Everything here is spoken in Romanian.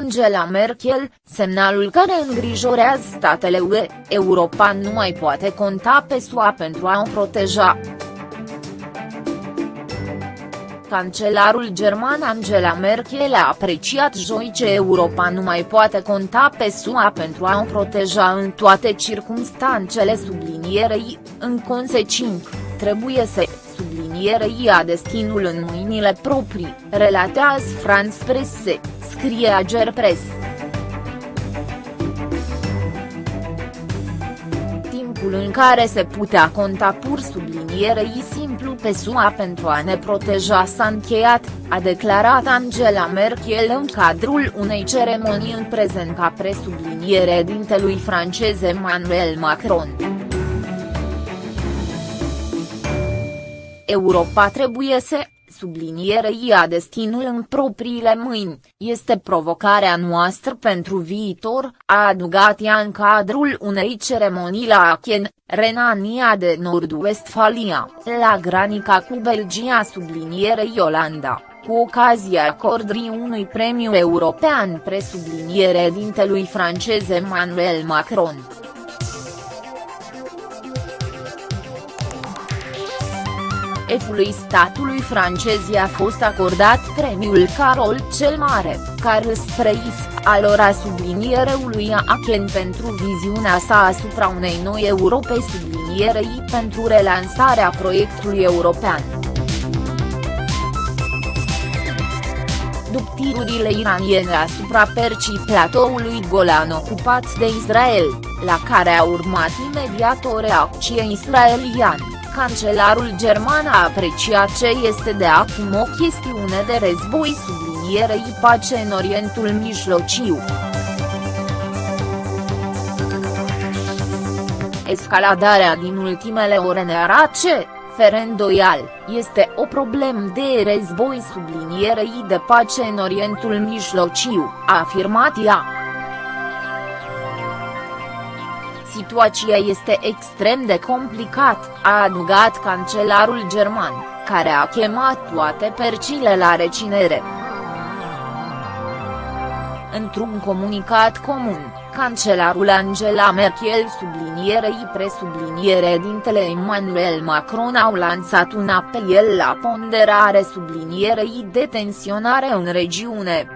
Angela Merkel, semnalul care îngrijorează statele UE, Europa nu mai poate conta pe SUA pentru a o proteja. Cancelarul german Angela Merkel a apreciat joi ce Europa nu mai poate conta pe SUA pentru a o proteja în toate circumstanțele sublinierei, în consecință, trebuie să sublinierei a destinul în mâinile proprii, relatează France Presse, scrie Ager Press. Timpul în care se putea conta pur sublinierei simplu pe SUA pentru a ne proteja s-a încheiat, a declarat Angela Merkel în cadrul unei ceremonii în prezent ca presubliniere dintelui francez Emmanuel Macron. Europa trebuie să sublinierei a destinul în propriile mâini, este provocarea noastră pentru viitor, a adugat ea în cadrul unei ceremonii la Aachen, Renania de Nord-Westfalia, la granica cu Belgia sublinierei Olanda cu ocazia acordării unui premiu european presubliniere dintelui francez Emmanuel Macron. Efului statului francez i-a fost acordat premiul Carol cel Mare, Carles Preis, al ora sublinierului Aachen pentru viziunea sa asupra unei noi Europe sublinierei pentru relansarea proiectului european. După tirurile iraniene asupra percii platoului Golan ocupat de Israel, la care a urmat imediat o reacție israeliană cancelarul german a apreciat ce este de acum o chestiune de război sublinierei pace în Orientul Mijlociu. Escaladarea din ultimele ore ne arată fără îndoial, este o problemă de război sublinierei de pace în Orientul Mijlociu, a afirmat ea. Situația este extrem de complicat, a adugat cancelarul german, care a chemat toate percile la recinere. Într-un comunicat comun, cancelarul Angela Merkel sublinierei presubliniere dintele Emmanuel Macron au lansat un apel la ponderare sublinierei de tensionare în regiune.